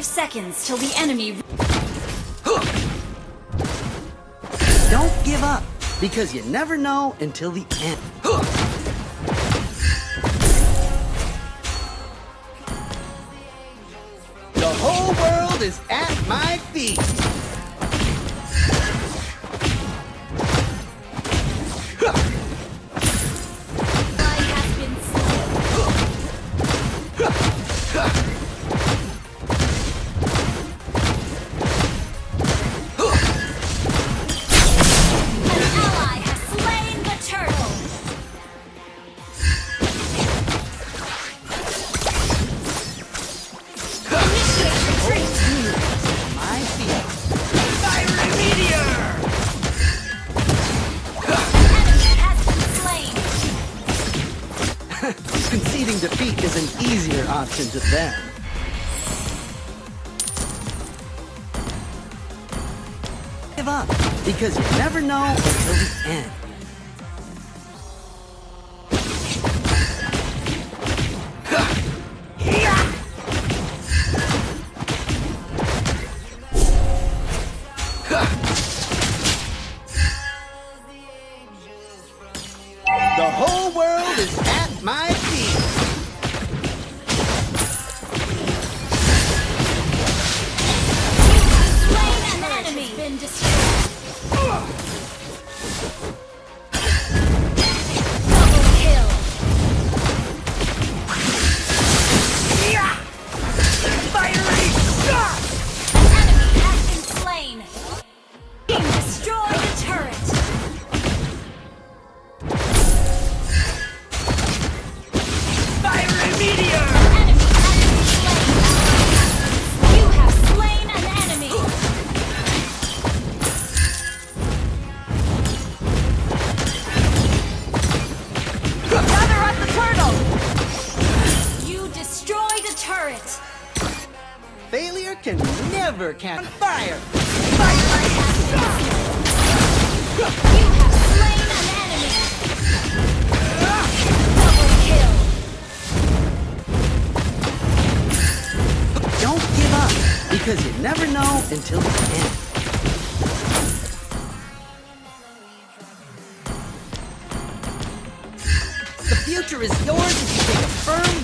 Five seconds till the enemy. Don't give up, because you never know until the end. The whole world is at my feet. Defeat is an easier option to them. Give up, because you never know until the end. The whole world is at my turret. Failure can never catch fire. You have slain an enemy. Double kill. Don't give up, because you never know until the end. The future is yours if you take a firm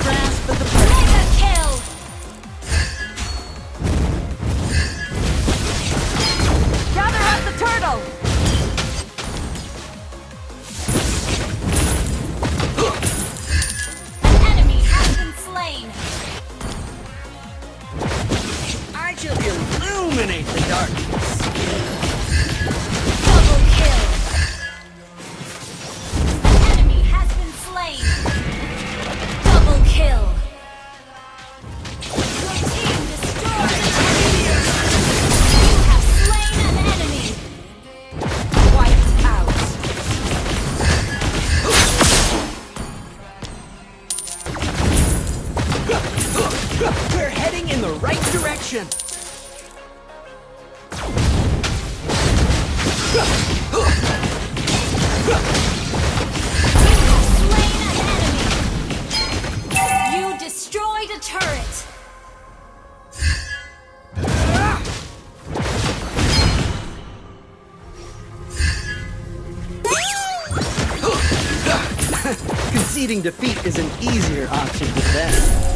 Conceding defeat is an easier option to them.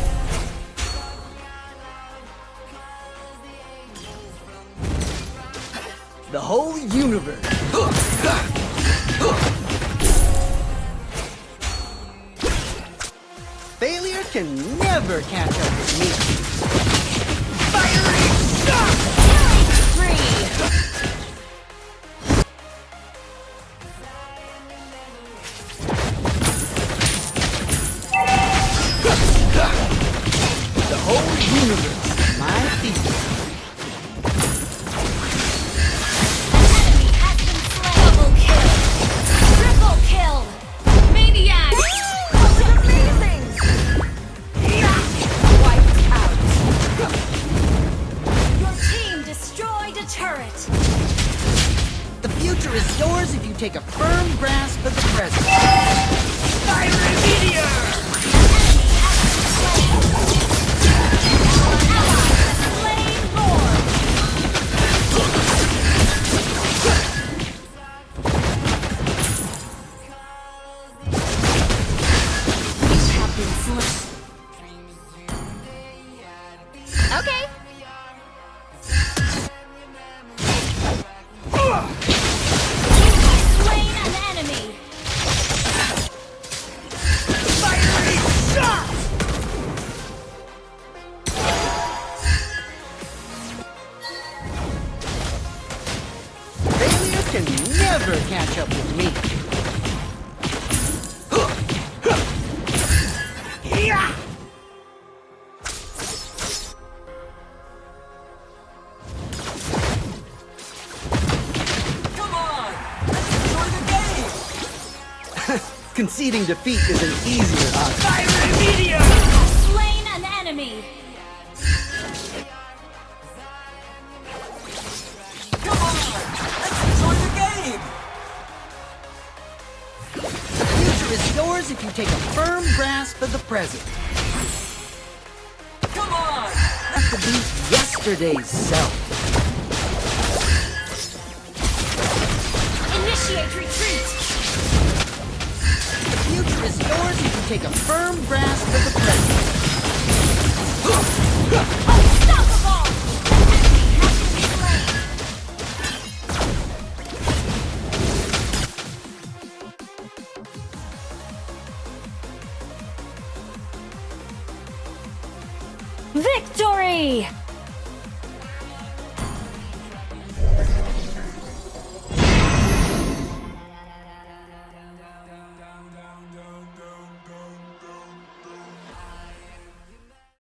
The whole universe. Failure can never catch up with me. Fiery shot! Killing. Turret. The future is yours if you take a firm grasp of the present. Fiery meteor! Never catch up with me. Yeah! Come on! Let's enjoy the game! Conceding defeat is an easier option. Fire! Slain you take a firm grasp of the present. Come on! Have to beat yesterday's self. Initiate retreat. The future is yours if you take a firm grasp of the present. Victory!